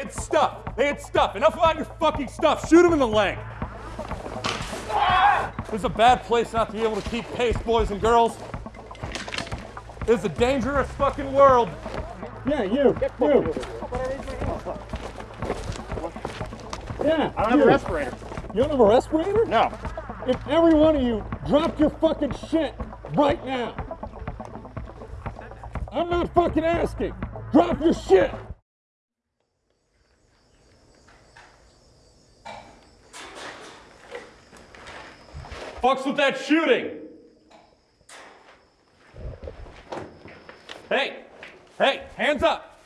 had stuff. They had stuff. Enough about your fucking stuff. Shoot him in the leg. This is a bad place not to be able to keep pace, boys and girls. This is a dangerous fucking world. Yeah, you. You. Yeah. I don't have a respirator. You don't have a respirator? No. If every one of you dropped your fucking shit right now. I'm not fucking asking. Drop your shit. Fucks with that shooting. Hey, hey, hands up.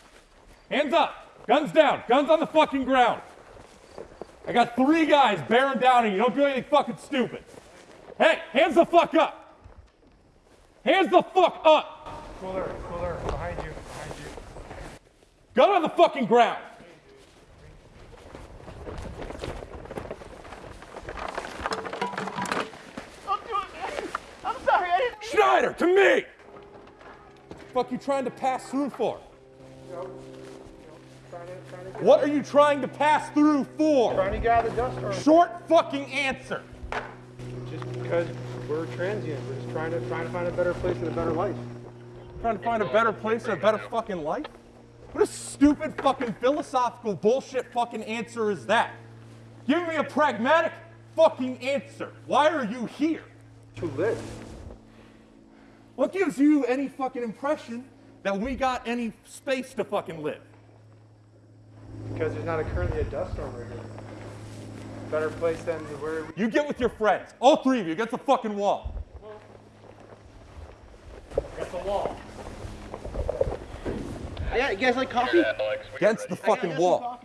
Hands up. Guns down. Guns on the fucking ground. I got three guys bearing down on you. Don't do anything fucking stupid. Hey, hands the fuck up. Hands the fuck up. Cooler, cooler, behind you, behind you. Gun on the fucking ground. I didn't mean Schneider, to me. Fuck you trying to pass through for? Trying to, trying to What are you trying to pass through for? trying to get out of the dust storm. Short fucking answer. Just because we're transient. We're just trying to, trying to find a better place and a better life. Trying to find a better place and a better fucking life? What a stupid fucking philosophical bullshit fucking answer is that? Give me a pragmatic fucking answer. Why are you here? To live. What gives you any fucking impression that we got any space to fucking live? Because there's not a, currently a dust storm right here. Better place than where we You get with your friends, all three of you, against the fucking wall. Against the wall. Yeah, you guys like coffee? Against the fucking wall.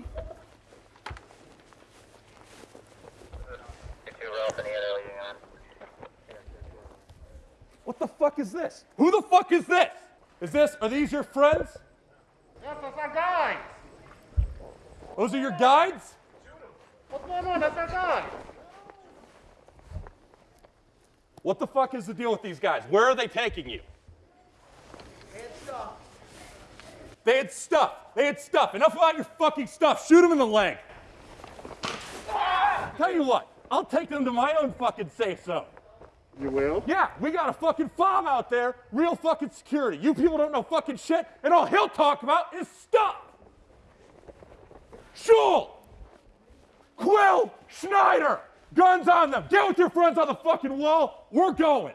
What the fuck is this? Who the fuck is this? Is this, are these your friends? Yes, that's our guy. Those are your guides? What's going on? That's our guy. What the fuck is the deal with these guys? Where are they taking you? They had stuff. They had stuff. Enough about your fucking stuff. Shoot them in the leg. Tell you what, I'll take them to my own fucking safe zone. You will? Yeah, we got a fucking fob out there, real fucking security. You people don't know fucking shit, and all he'll talk about is stuff. Schul, Quill, Schneider, guns on them. Get with your friends on the fucking wall. We're going.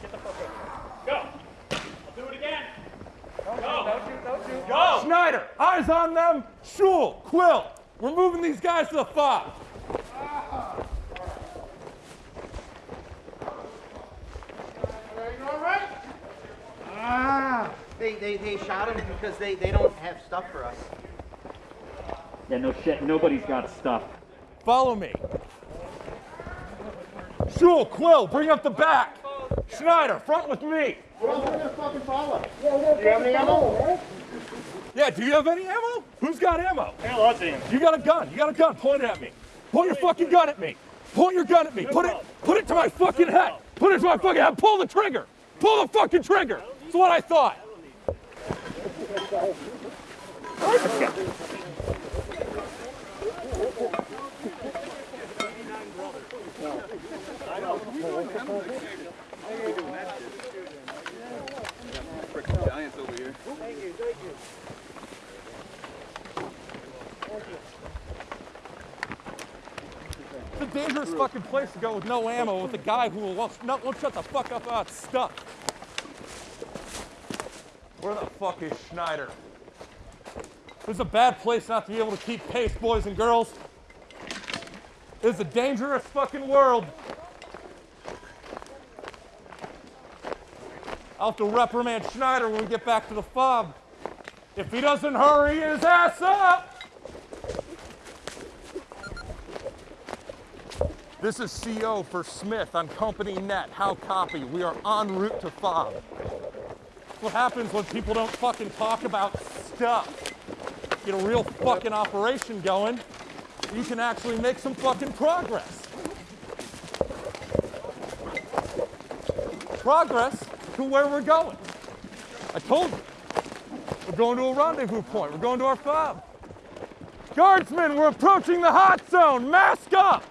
Get the fuck up. Go. I'll do it again. Don't shoot, don't shoot. Go. Schneider, eyes on them. Schul, Quill, we're moving these guys to the fob. Are you all right? Ah, they, they, they shot him because they, they don't have stuff for us. Yeah, no shit. Nobody's got stuff. Follow me. Schul, Quill, bring up the back. Schneider, front with me. Yeah, Do you have any ammo? Yeah, do you have any ammo? Who's got ammo? Hey, lots of ammo. You got a gun. You got a gun. Point it at me. Point your fucking gun at me. Point your gun at me. Put it, put it to my fucking head. Put it to my fucking head. Pull the trigger. Pull the fucking trigger. That's what I thought. It's a dangerous fucking place to go with no ammo with a guy who won't, won't shut the fuck up about stuff. Where the fuck is Schneider? This is a bad place not to be able to keep pace, boys and girls. This is a dangerous fucking world. I'll have to reprimand Schneider when we get back to the fob. If he doesn't hurry his ass up. This is CO for Smith on Company Net. How copy? We are en route to fob. What happens when people don't fucking talk about stuff? Get a real fucking operation going, you can actually make some fucking progress. Progress to where we're going. I told you. We're going to a rendezvous point. We're going to our fob. Guardsmen, we're approaching the hot zone. Mask up.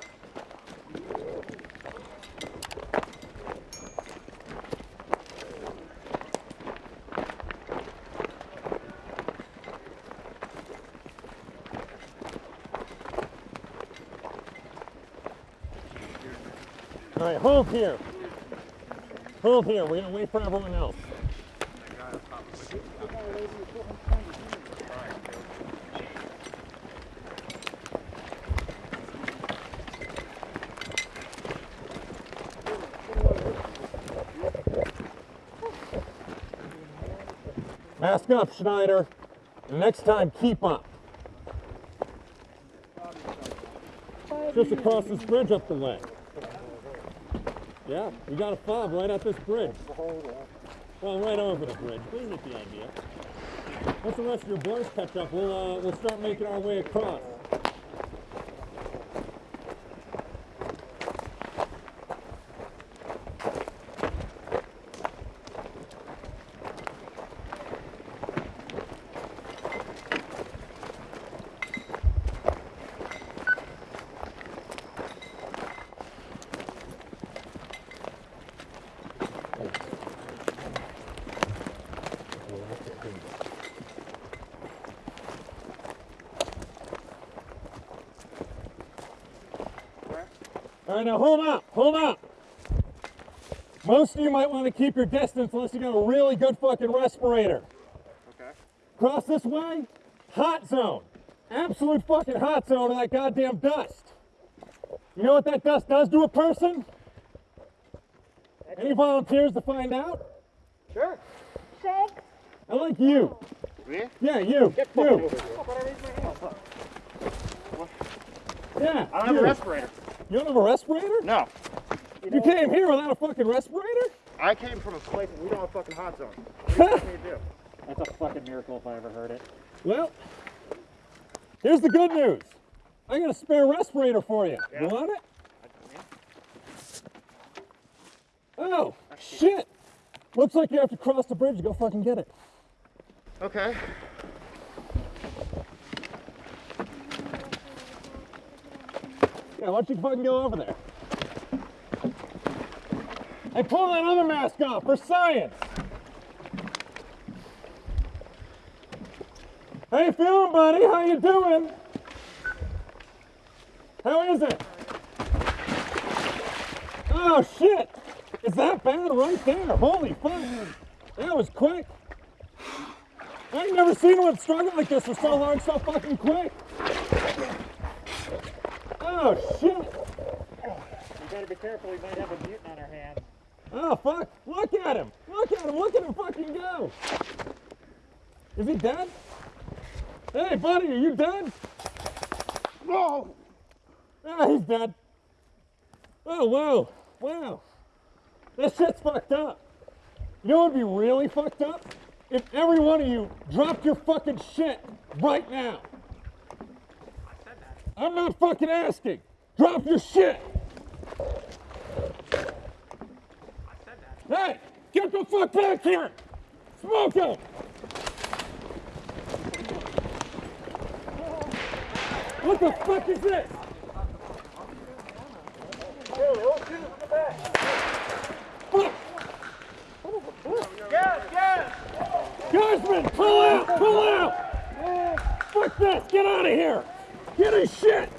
All right, hold here. Hold here. We're gonna wait for everyone else. Mask up, Schneider. And next time, keep up. Just across this bridge up the way. Yeah, we got a fob right at this bridge. Well, right over the bridge. We get the idea. Once the rest of your boys catch up, we'll uh, we'll start making our way across. All right, now hold up, hold up. Most of you might want to keep your distance unless you got a really good fucking respirator. Okay. Cross this way, hot zone. Absolute fucking hot zone of that goddamn dust. You know what that dust does to a person? Any volunteers to find out? Sure. I like you. Me? Yeah, you. you. Yeah. I don't have a respirator. You don't have a respirator? No. You came here without a fucking respirator? I came from a place where we don't have a fucking hot zone. What do you want me to do? That's a fucking miracle if I ever heard it. Well, here's the good news. I got a spare respirator for you. You want it? Oh, shit. Looks like you have to cross the bridge to go fucking get it. Okay. Yeah, why don't you fucking go over there? Hey, pull that other mask off for science. How you feeling, buddy? How you doing? How is it? Oh shit! Is that bad right there? Holy fuck! That was quick. I ain't never seen one struggle like this for so long, so fucking quick. Oh shit! You gotta be careful, we might have a mutant on our hands. Oh fuck! Look at him! Look at him! Look at him fucking go! Is he dead? Hey buddy, are you dead? No. Ah, he's dead. Oh wow, wow. This shit's fucked up. You know what would be really fucked up? If every one of you dropped your fucking shit right now. I'm not fucking asking. Drop your shit. Hey, get the fuck back here! Smoke him! What the fuck is this? Fuck! Guardsmen, pull out! Pull out! Fuck this! Get out of here! Get his shit!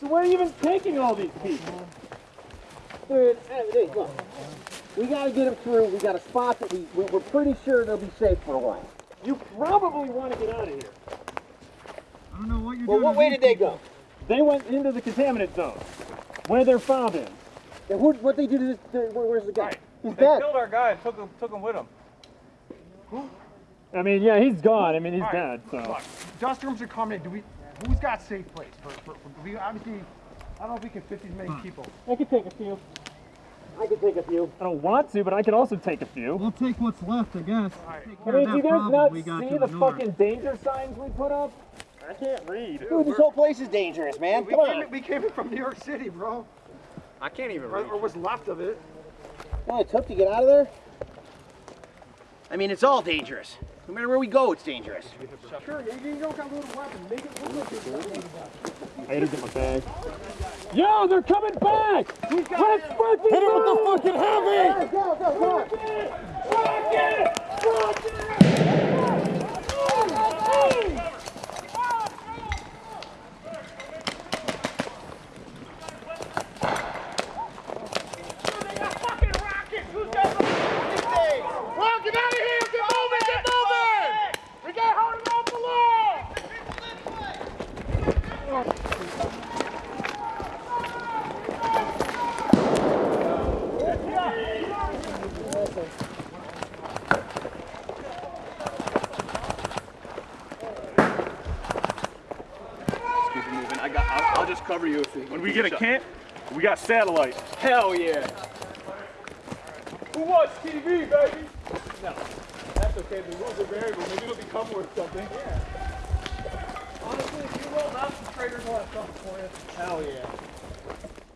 So where are you even taking all these people? Dude, hey, hey, look. We gotta get them through. We got a spot that we, we- we're pretty sure they'll be safe for a while. You probably want to get out of here. I don't know what you're well, doing. Well, what way did they go? They went into the contaminant zone, where their fob is. And who, what they do to this? To, where, where's the guy? He's They dead. killed our guy and took him, took him with them. I mean, yeah, he's gone. I mean, he's dead, so. Look, dust rooms are coming. Do we? Who's got safe place? For, for, for we obviously, I don't know if we can fit these many people. I could take a few. I can take a few. I don't want to, but I could also take a few. We'll take what's left, I guess. I mean, do you guys not see the the fucking danger signs we put up? I can't read. Dude, this whole place is dangerous, man. We Come came, on. in, we came in from New York City, bro. I can't even Or, or what's left of it. You know what it took to get out of there? I mean, it's all dangerous. No matter where we go, it's dangerous. Sure, you, you don't got a little. Make it look I gotta get my bag. Yo, they're coming back! Let's fucking Hit him with the fucking heavy! Go, go, go. Well, get out of here! Get moving! Get moving! We got holding on below! Keep it moving. I got. I'll, I'll just cover you if we. When we get a camp, we got satellite. Hell yeah. Who watch TV, baby? No. That's okay. The rules are variable. Maybe it'll become worth something. Yeah. Honestly, if you roll out, the traders will have something for you. Hell yeah.